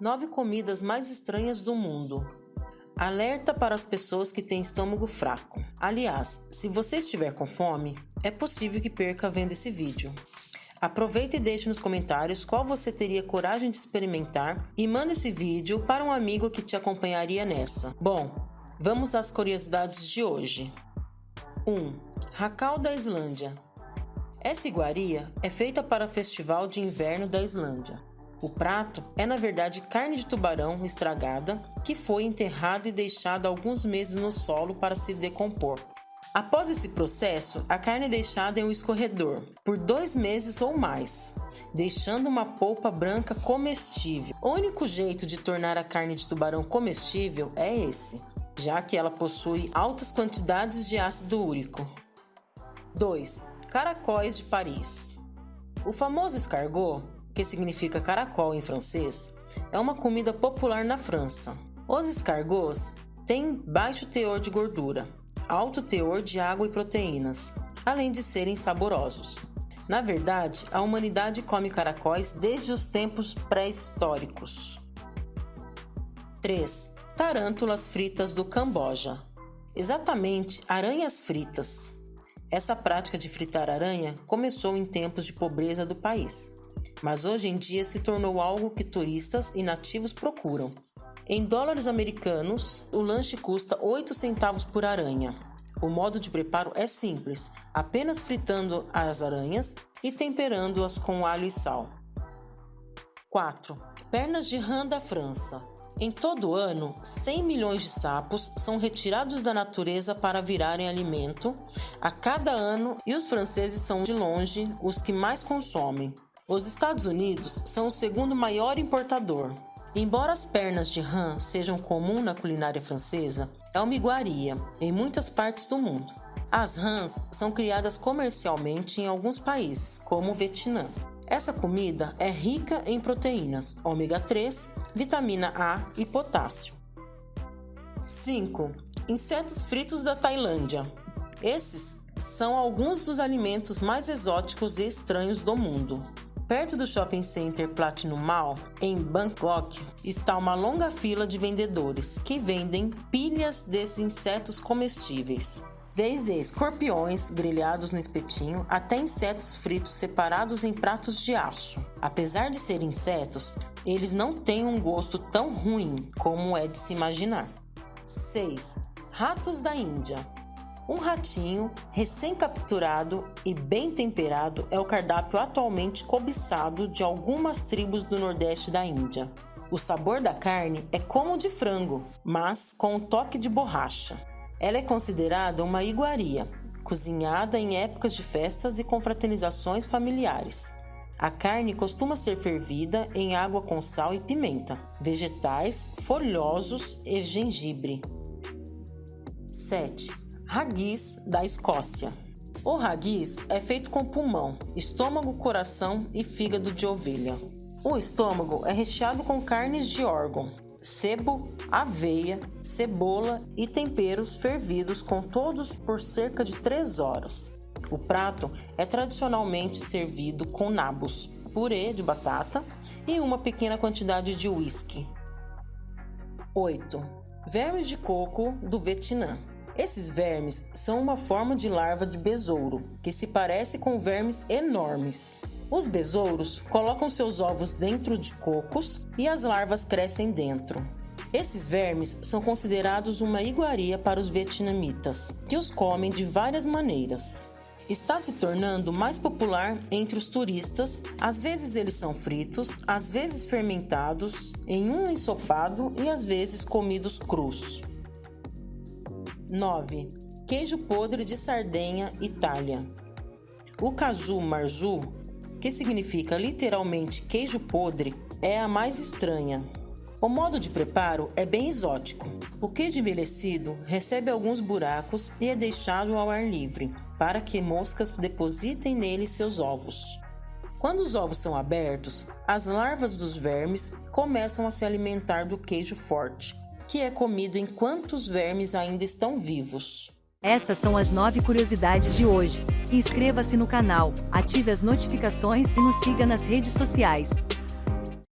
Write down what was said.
Nove comidas mais estranhas do mundo. Alerta para as pessoas que têm estômago fraco. Aliás, se você estiver com fome, é possível que perca vendo esse vídeo. Aproveita e deixe nos comentários qual você teria coragem de experimentar e manda esse vídeo para um amigo que te acompanharia nessa. Bom, vamos às curiosidades de hoje. 1. Um, Racal da Islândia. Essa iguaria é feita para o Festival de Inverno da Islândia. O prato é, na verdade, carne de tubarão estragada que foi enterrada e deixada alguns meses no solo para se decompor. Após esse processo, a carne é deixada em um escorredor por dois meses ou mais, deixando uma polpa branca comestível. O único jeito de tornar a carne de tubarão comestível é esse, já que ela possui altas quantidades de ácido úrico. 2. Caracóis de Paris. O famoso escargot, que significa caracol em francês, é uma comida popular na França. Os escargots têm baixo teor de gordura, alto teor de água e proteínas, além de serem saborosos. Na verdade, a humanidade come caracóis desde os tempos pré-históricos. 3. Tarântulas fritas do Camboja. Exatamente, aranhas fritas. Essa prática de fritar aranha começou em tempos de pobreza do país, mas hoje em dia se tornou algo que turistas e nativos procuram. Em dólares americanos, o lanche custa 8 centavos por aranha. O modo de preparo é simples, apenas fritando as aranhas e temperando-as com alho e sal. 4. Pernas de rã da França. Em todo ano, 100 milhões de sapos são retirados da natureza para virarem alimento a cada ano e os franceses são de longe os que mais consomem. Os Estados Unidos são o segundo maior importador. Embora as pernas de rã sejam comum na culinária francesa, é uma iguaria em muitas partes do mundo. As rãs são criadas comercialmente em alguns países, como o Vietnã. Essa comida é rica em proteínas, ômega 3, vitamina A e potássio. 5. Insetos fritos da Tailândia. Esses são alguns dos alimentos mais exóticos e estranhos do mundo. Perto do shopping center Platinum Mall, em Bangkok, está uma longa fila de vendedores que vendem pilhas desses insetos comestíveis. Desde escorpiões grelhados no espetinho até insetos fritos separados em pratos de aço. Apesar de serem insetos, eles não têm um gosto tão ruim como é de se imaginar. 6. Ratos da Índia. Um ratinho recém-capturado e bem temperado é o cardápio atualmente cobiçado de algumas tribos do nordeste da Índia. O sabor da carne é como o de frango, mas com um toque de borracha. Ela é considerada uma iguaria, cozinhada em épocas de festas e confraternizações familiares. A carne costuma ser fervida em água com sal e pimenta, vegetais, folhosos e gengibre. 7. Raguis da Escócia. O raguis é feito com pulmão, estômago, coração e fígado de ovelha. O estômago é recheado com carnes de órgão, sebo, aveia, cebola e temperos fervidos com todos por cerca de 3 horas. O prato é tradicionalmente servido com nabos, purê de batata e uma pequena quantidade de uísque. 8. Vermes de coco do Vietnã. Esses vermes são uma forma de larva de besouro, que se parece com vermes enormes. Os besouros colocam seus ovos dentro de cocos e as larvas crescem dentro. Esses vermes são considerados uma iguaria para os vietnamitas, que os comem de várias maneiras. Está se tornando mais popular entre os turistas, às vezes eles são fritos, às vezes fermentados, em um ensopado e às vezes comidos crus. 9. Queijo podre de Sardenha, Itália. O caju marzu que significa literalmente queijo podre, é a mais estranha. O modo de preparo é bem exótico. O queijo envelhecido recebe alguns buracos e é deixado ao ar livre, para que moscas depositem nele seus ovos. Quando os ovos são abertos, as larvas dos vermes começam a se alimentar do queijo forte, que é comido enquanto os vermes ainda estão vivos. Essas são as nove curiosidades de hoje. Inscreva-se no canal, ative as notificações e nos siga nas redes sociais.